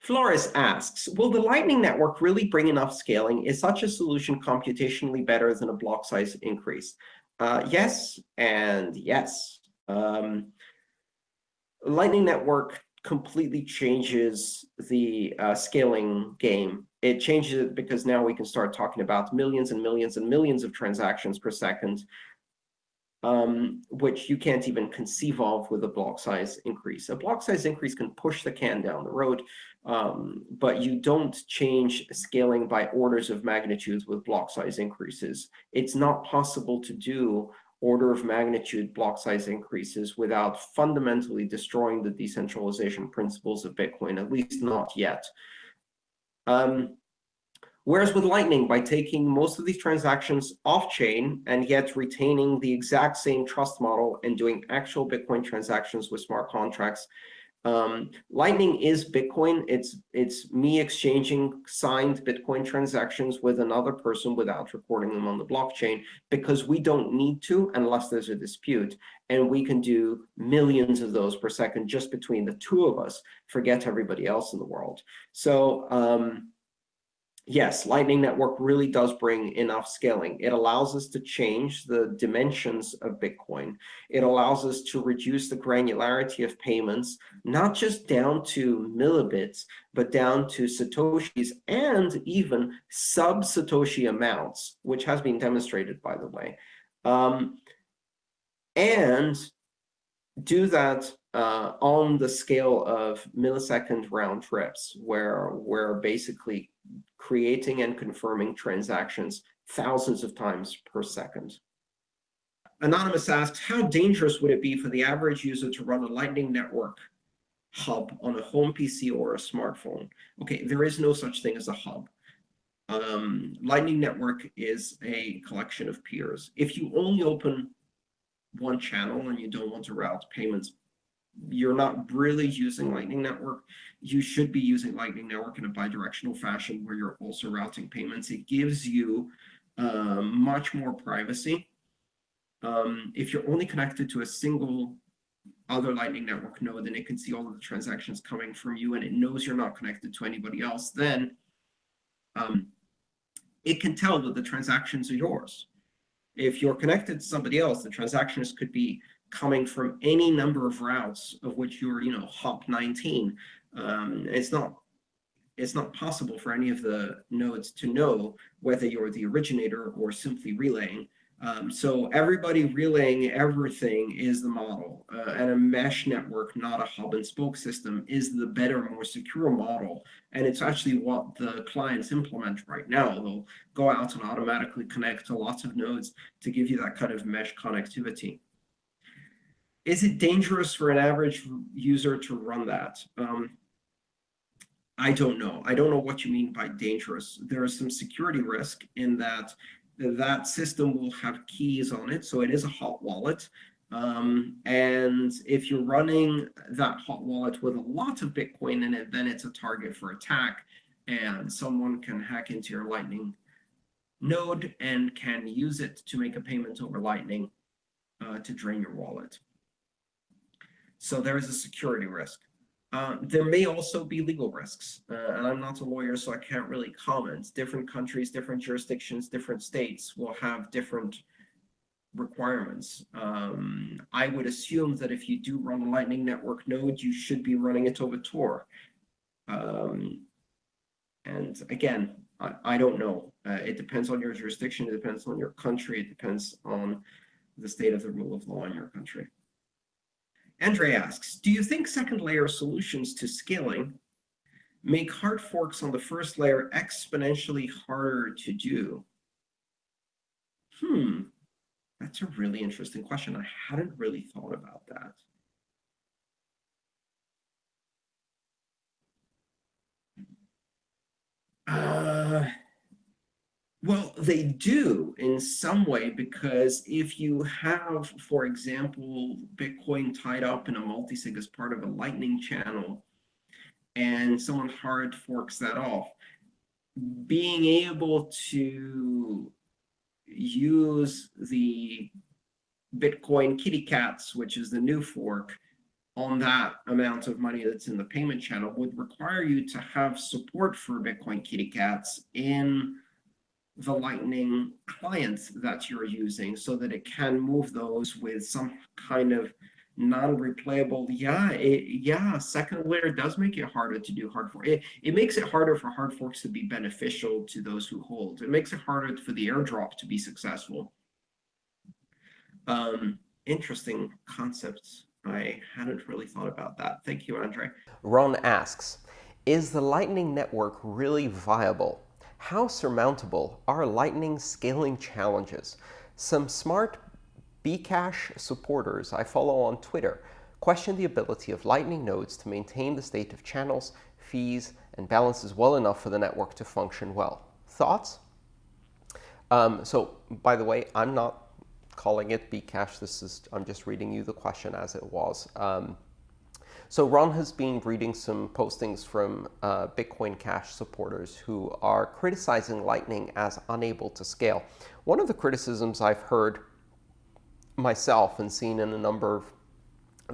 Flores asks, will the Lightning Network really bring enough scaling? Is such a solution computationally better than a block size increase? Uh, yes, and yes. Um, Lightning Network completely changes the uh, scaling game. It changes it because now we can start talking about millions and millions and millions of transactions per second um, which you can't even conceive of with a block size increase. A block size increase can push the can down the road, um, but you don't change scaling by orders of magnitudes with block size increases. It's not possible to do order of magnitude block size increases without fundamentally destroying the decentralization principles of Bitcoin, at least not yet. Um, Whereas with Lightning, by taking most of these transactions off-chain and yet retaining the exact same trust model and doing actual Bitcoin transactions with smart contracts, um, Lightning is Bitcoin. It's, it's me exchanging signed Bitcoin transactions with another person without recording them on the blockchain because we don't need to unless there's a dispute. And we can do millions of those per second just between the two of us, forget everybody else in the world. So um, yes, Lightning Network really does bring enough scaling. It allows us to change the dimensions of Bitcoin. It allows us to reduce the granularity of payments, not just down to millibits, but down to Satoshis and even sub-Satoshi amounts, which has been demonstrated, by the way. Um, and do that uh, on the scale of millisecond round trips, where we're basically creating and confirming transactions thousands of times per second. Anonymous asks, how dangerous would it be for the average user to run a Lightning Network hub on a home PC or a smartphone? OK, there is no such thing as a hub. Um, Lightning Network is a collection of peers. If you only open one channel and you don't want to route payments you're not really using Lightning Network, you should be using Lightning Network in a bidirectional fashion where you're also routing payments. It gives you uh, much more privacy. Um, if you're only connected to a single other Lightning Network node and it can see all of the transactions coming from you and it knows you're not connected to anybody else, then um, it can tell that the transactions are yours. If you're connected to somebody else, the transactions could be coming from any number of routes of which you're, you know, hop 19. Um, it's not it's not possible for any of the nodes to know whether you're the originator or simply relaying. Um, so everybody relaying everything is the model. Uh, and a mesh network, not a hub and spoke system, is the better, more secure model. And it's actually what the clients implement right now. They'll go out and automatically connect to lots of nodes to give you that kind of mesh connectivity. Is it dangerous for an average user to run that? Um, I don't know. I don't know what you mean by dangerous. There is some security risk in that that system will have keys on it. So it is a hot wallet. Um, and if you're running that hot wallet with a lot of Bitcoin in it, then it's a target for attack. And someone can hack into your Lightning node and can use it to make a payment over Lightning uh, to drain your wallet. So there is a security risk. Uh, there may also be legal risks, uh, and I'm not a lawyer, so I can't really comment. Different countries, different jurisdictions, different states will have different requirements. Um, I would assume that if you do run a Lightning Network node, you should be running it over Tor. Um, and again, I, I don't know. Uh, it depends on your jurisdiction. It depends on your country. It depends on the state of the rule of law in your country. Andre asks, do you think second layer solutions to scaling make hard forks on the first layer exponentially harder to do? Hmm, that's a really interesting question. I hadn't really thought about that. Uh, they do in some way, because if you have, for example, Bitcoin tied up in a multisig as part of a Lightning channel, and someone hard forks that off, being able to use the Bitcoin kitty cats, which is the new fork, on that amount of money that's in the payment channel would require you to have support for Bitcoin Kitty Cats in the Lightning clients that you're using so that it can move those with some kind of non-replayable. Yeah, it, yeah, second layer does make it harder to do hard fork. It, it makes it harder for hard forks to be beneficial to those who hold. It makes it harder for the airdrop to be successful. Um, interesting concepts. I hadn't really thought about that. Thank you, Andre. Ron asks, is the Lightning Network really viable? How surmountable are Lightning scaling challenges? Some smart Bcash supporters I follow on Twitter question the ability of Lightning nodes to maintain the state of channels, fees, and balances well enough for the network to function well. Thoughts? Um, so, by the way, I'm not calling it Bcash. This is I'm just reading you the question as it was. Um, so Ron has been reading some postings from uh, Bitcoin Cash supporters who are criticizing Lightning as unable to scale. One of the criticisms I've heard myself and seen in a number of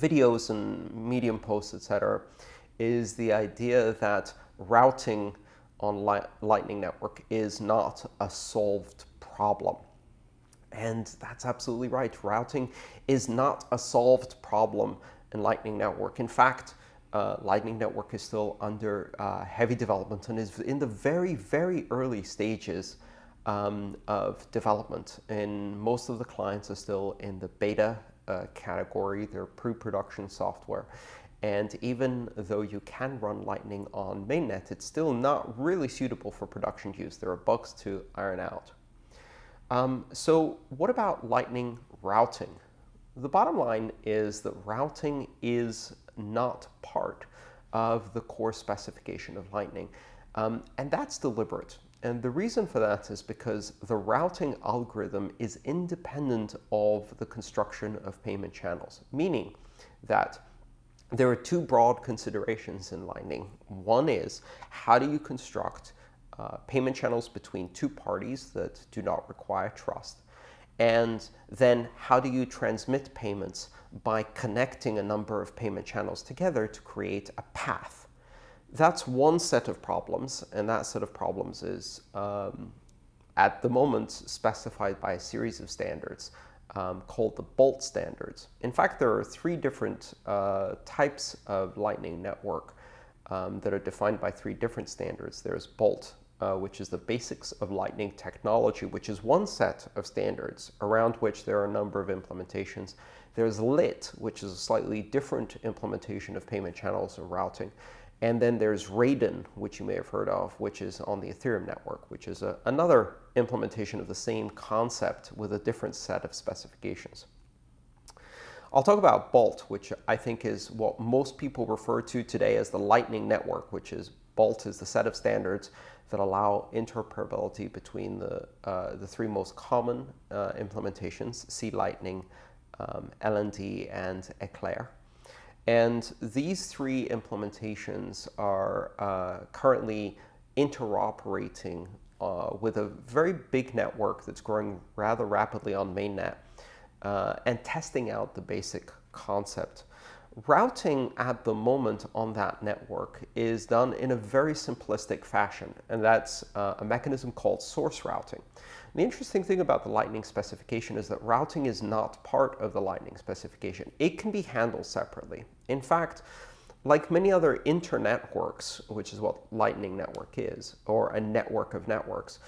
videos and Medium posts, etc., is the idea that routing on Lightning Network is not a solved problem. And that's absolutely right. Routing is not a solved problem in Lightning Network. In fact, uh, Lightning Network is still under uh, heavy development and is in the very, very early stages um, of development. And most of the clients are still in the beta uh, category. They're pre-production software. And even though you can run Lightning on mainnet, it's still not really suitable for production use. There are bugs to iron out. Um, so what about Lightning routing? The bottom line is that routing is not part of the core specification of Lightning. Um, and that's deliberate. And the reason for that is because the routing algorithm is independent of the construction of payment channels, meaning that there are two broad considerations in Lightning. One is how do you construct uh, payment channels between two parties that do not require trust? And then how do you transmit payments by connecting a number of payment channels together to create a path? That's one set of problems, and that set of problems is, um, at the moment, specified by a series of standards um, called the Bolt standards. In fact, there are three different uh, types of Lightning Network um, that are defined by three different standards. There's Bolt, uh, which is the basics of Lightning technology, which is one set of standards around which there are a number of implementations. There's LIT, which is a slightly different implementation of payment channels or routing. And then there's Raiden, which you may have heard of, which is on the Ethereum network, which is a, another implementation of the same concept with a different set of specifications. I'll talk about Bolt, which I think is what most people refer to today as the Lightning Network, which is Bolt is the set of standards that allow interoperability between the, uh, the three most common uh, implementations, C Lightning, um, LND, and Eclair. And these three implementations are uh, currently interoperating uh, with a very big network that's growing rather rapidly on mainnet uh, and testing out the basic concept. Routing at the moment on that network is done in a very simplistic fashion, and that's uh, a mechanism called source routing. The interesting thing about the Lightning specification is that routing is not part of the Lightning specification. It can be handled separately. In fact, like many other internetworks, which is what Lightning Network is, or a network of networks,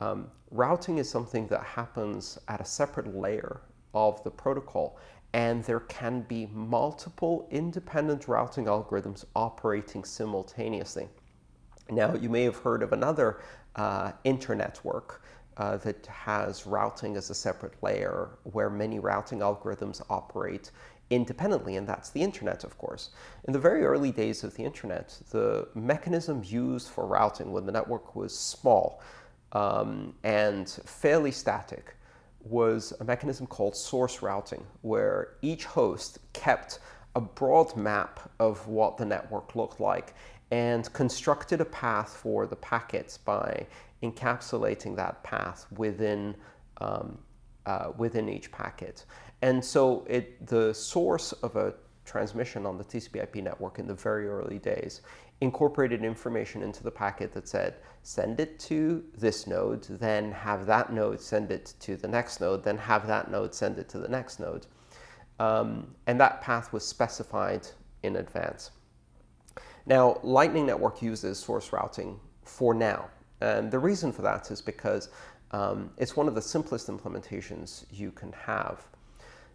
um, routing is something that happens at a separate layer of the protocol, and there can be multiple independent routing algorithms operating simultaneously. Now, you may have heard of another uh, internetwork uh, that has routing as a separate layer where many routing algorithms operate independently, and that's the internet, of course. In the very early days of the internet, the mechanism used for routing when the network was small um, and fairly static was a mechanism called source routing, where each host kept a broad map of what the network looked like and constructed a path for the packets by encapsulating that path within, um, uh, within each packet. And so it, the source of a transmission on the TCP/IP network in the very early days incorporated information into the packet that said, send it to this node, then have that node send it to the next node, then have that node send it to the next node. Um, and that path was specified in advance. Now, Lightning Network uses source routing for now. And the reason for that is because um, it's one of the simplest implementations you can have.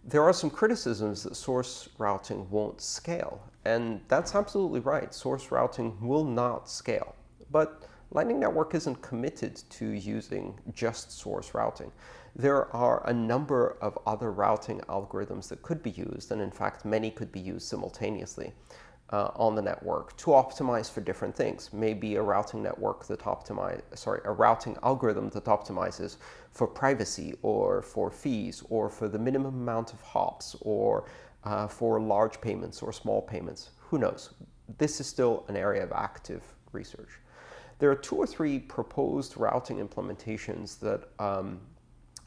There are some criticisms that source routing won't scale. And that's absolutely right. Source routing will not scale. But Lightning Network isn't committed to using just source routing. There are a number of other routing algorithms that could be used, and in fact, many could be used simultaneously uh, on the network to optimize for different things. Maybe a routing network that optimize, sorry, a routing algorithm that optimizes for privacy or for fees or for the minimum amount of hops or uh, for large payments or small payments. Who knows? This is still an area of active research. There are two or three proposed routing implementations that um,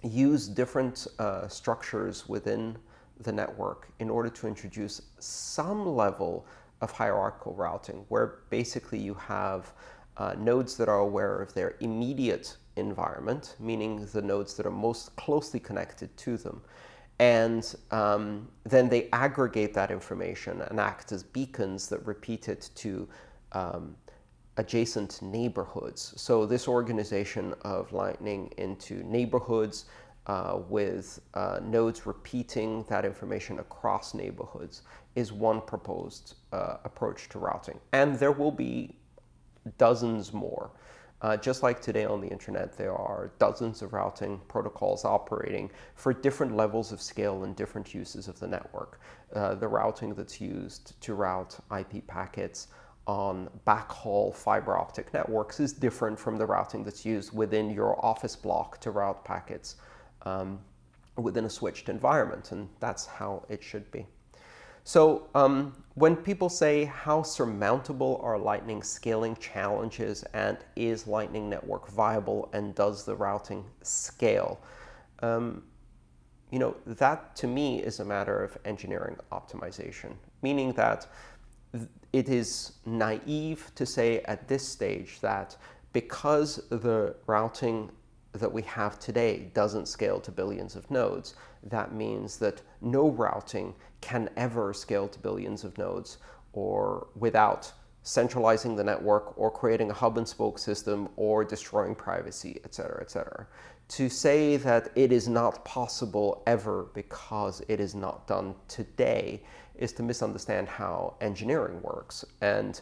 use different uh, structures within the network in order to introduce some level of hierarchical routing, where basically you have uh, nodes that are aware of their immediate environment, meaning the nodes that are most closely connected to them. And um, then they aggregate that information and act as beacons that repeat it to um, adjacent neighborhoods. So this organization of Lightning into neighborhoods uh, with uh, nodes repeating that information across neighborhoods is one proposed uh, approach to routing. And there will be dozens more. Uh, just like today on the internet, there are dozens of routing protocols operating for different levels of scale and different uses of the network. Uh, the routing that's used to route IP packets on backhaul fiber optic networks is different from the routing that's used within your office block to route packets um, within a switched environment, and that's how it should be. So um, when people say how surmountable are Lightning scaling challenges and is Lightning Network viable and does the routing scale, um, you know, that to me is a matter of engineering optimization, meaning that it is naive to say at this stage that because the routing that we have today doesn't scale to billions of nodes, that means that no routing can ever scale to billions of nodes or without centralizing the network or creating a hub and spoke system or destroying privacy, et cetera, et cetera. To say that it is not possible ever because it is not done today is to misunderstand how engineering works. And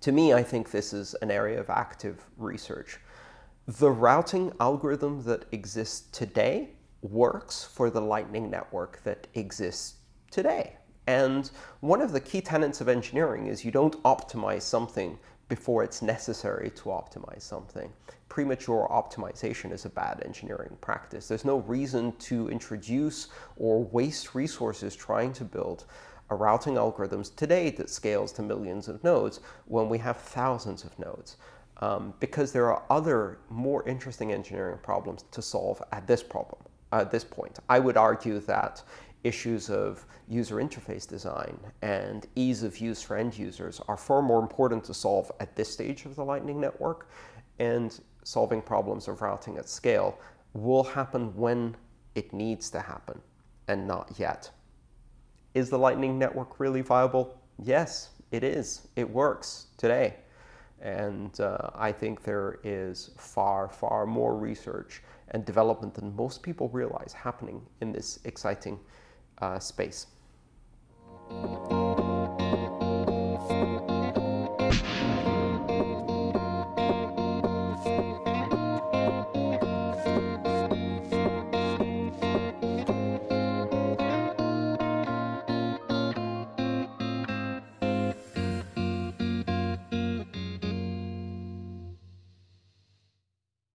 to me, I think this is an area of active research. The routing algorithm that exists today works for the Lightning Network that exists today. And one of the key tenets of engineering is you don't optimize something before it's necessary to optimize something. Premature optimization is a bad engineering practice. There's no reason to introduce or waste resources trying to build a routing algorithms today that scales to millions of nodes when we have thousands of nodes um, because there are other more interesting engineering problems to solve at this problem, at this point. I would argue that issues of user interface design and ease of use for end users are far more important to solve at this stage of the Lightning Network, and solving problems of routing at scale will happen when it needs to happen, and not yet. Is the Lightning Network really viable? Yes, it is. It works today. And uh, I think there is far, far more research and development than most people realize happening in this exciting uh, space.